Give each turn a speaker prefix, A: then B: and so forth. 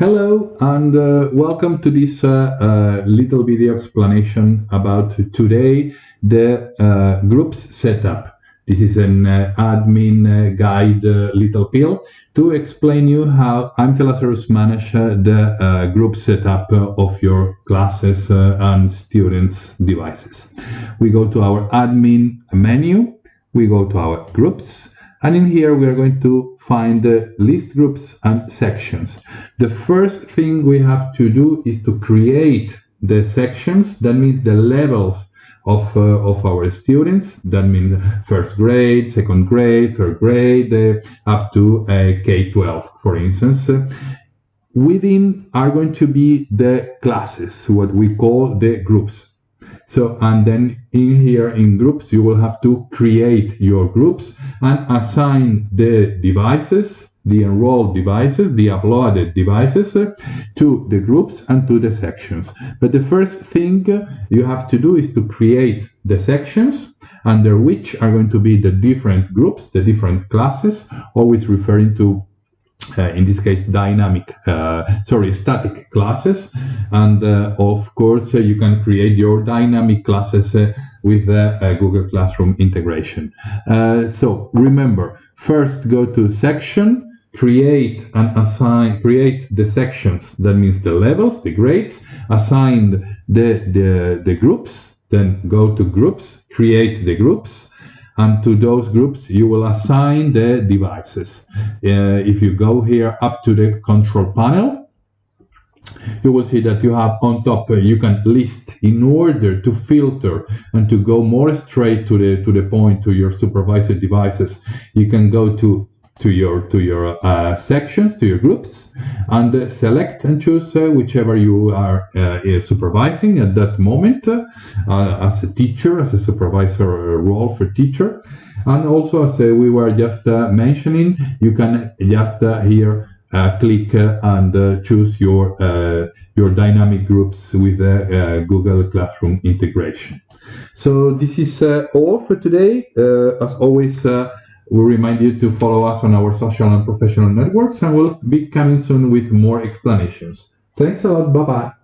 A: Hello and uh, welcome to this uh, uh, little video explanation about today the uh, groups setup. This is an uh, admin uh, guide little pill to explain you how I'm Lazarus manage the group setup of your classes and students devices. We go to our admin menu, we go to our groups, and in here we are going to find the list groups and sections. The first thing we have to do is to create the sections. That means the levels of, uh, of our students. That means first grade, second grade, third grade, uh, up to uh, K-12, for instance. Within are going to be the classes, what we call the groups. So, and then in here in groups, you will have to create your groups and assign the devices, the enrolled devices, the uploaded devices uh, to the groups and to the sections. But the first thing you have to do is to create the sections under which are going to be the different groups, the different classes, always referring to uh, in this case dynamic uh, sorry static classes. And uh, of course uh, you can create your dynamic classes uh, with the uh, Google Classroom integration. So remember first go to section create and assign create the sections that means the levels the grades assign the the, the groups then go to groups create the groups and to those groups you will assign the devices. Uh, if you go here up to the control panel, you will see that you have on top uh, you can list in order to filter and to go more straight to the to the point to your supervisor devices you can go to to your to your uh, sections to your groups and uh, select and choose uh, whichever you are uh, supervising at that moment as a teacher as a supervisor role for teacher and also as we were just mentioning you can just here uh, click uh, and uh, choose your your dynamic groups with the Google Classroom integration. So this is all for today. as always, we remind you to follow us on our social and professional networks, and we'll be coming soon with more explanations. Thanks a lot. Bye bye.